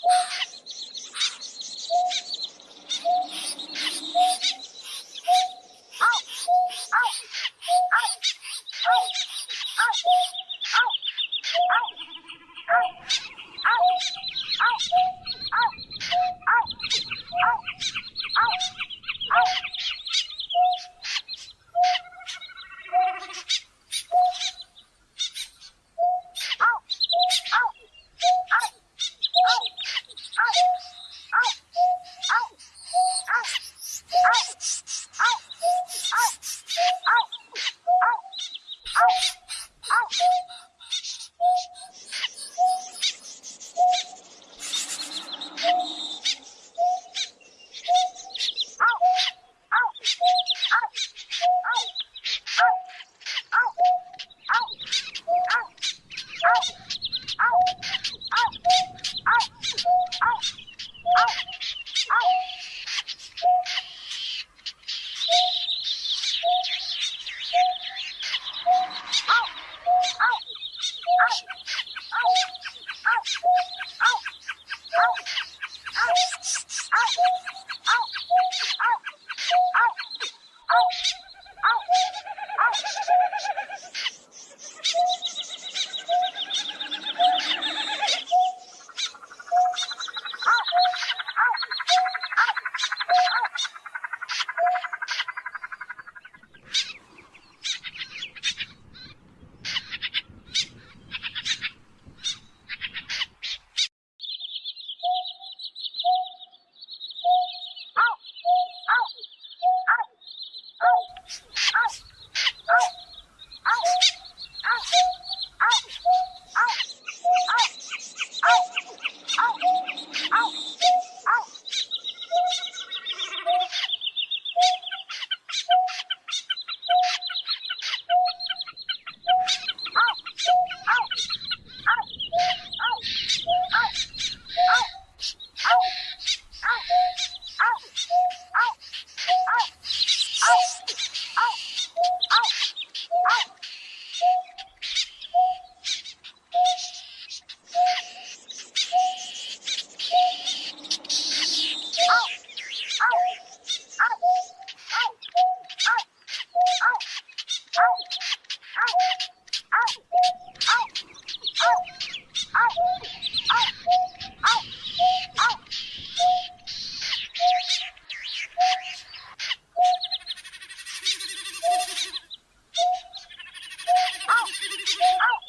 Oh! Oh!